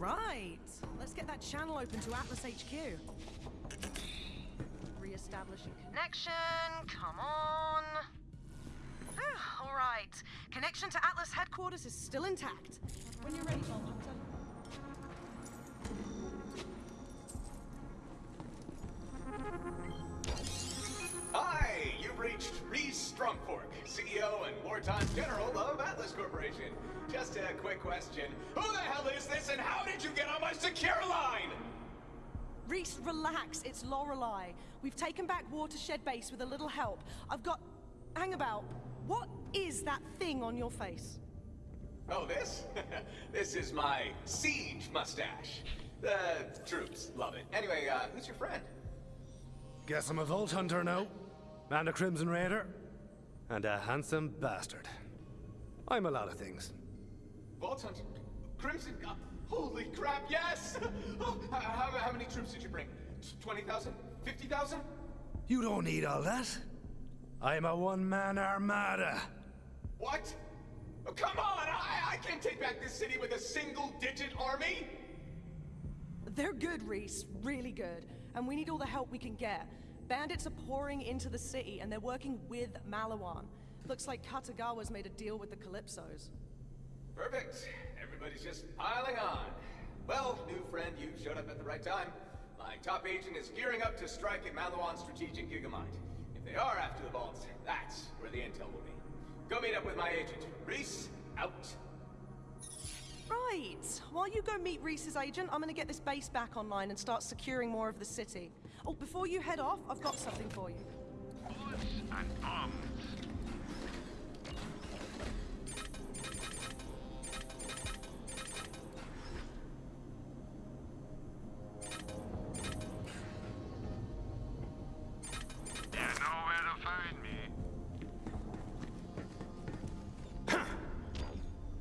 right, let's get that channel open to Atlas HQ. Re-establishing connection. Come on. Ah, all right, connection to Atlas headquarters is still intact. When you're ready, Hunter. Rhys CEO and wartime general of Atlas Corporation. Just a quick question. Who the hell is this and how did you get on my secure line? Rhys, relax. It's Lorelei. We've taken back Watershed Base with a little help. I've got. Hang about. What is that thing on your face? Oh, this? this is my siege mustache. The troops love it. Anyway, uh, who's your friend? Guess I'm a Vault Hunter now. And a Crimson Raider. And a handsome bastard. I'm a lot of things. Vault Hunter? Crimson? Uh, holy crap, yes! Oh, how, how many troops did you bring? 20,000? 50,000? You don't need all that. I'm a one-man armada. What? Oh, come on! I, I can't take back this city with a single digit army! They're good, Rhys. Really good. And we need all the help we can get. Bandits are pouring into the city, and they're working with Maliwan. Looks like Katagawa's made a deal with the Calypsos. Perfect. Everybody's just piling on. Well, new friend, you showed up at the right time. My top agent is gearing up to strike at Maliwan's strategic Gigamind. If they are after the vaults, that's where the intel will be. Go meet up with my agent. Rhys, out. Right. While you go meet Rhys's agent, I'm gonna get this base back online and start securing more of the city. Oh, before you head off, I've got something for you. And.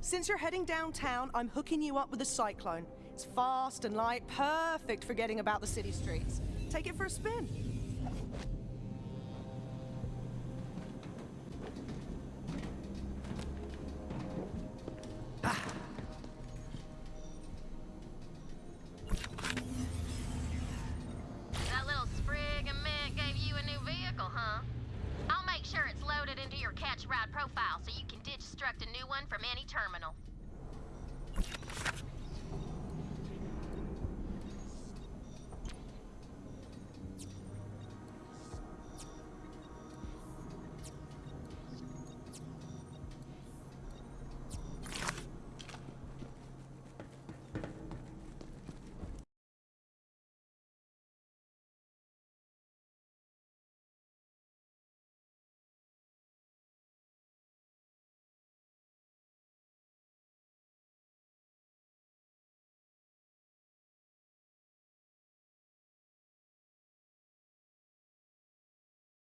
Since you're heading downtown, I'm hooking you up with a cyclone. It's fast and light, perfect for getting about the city streets. Take it for a spin.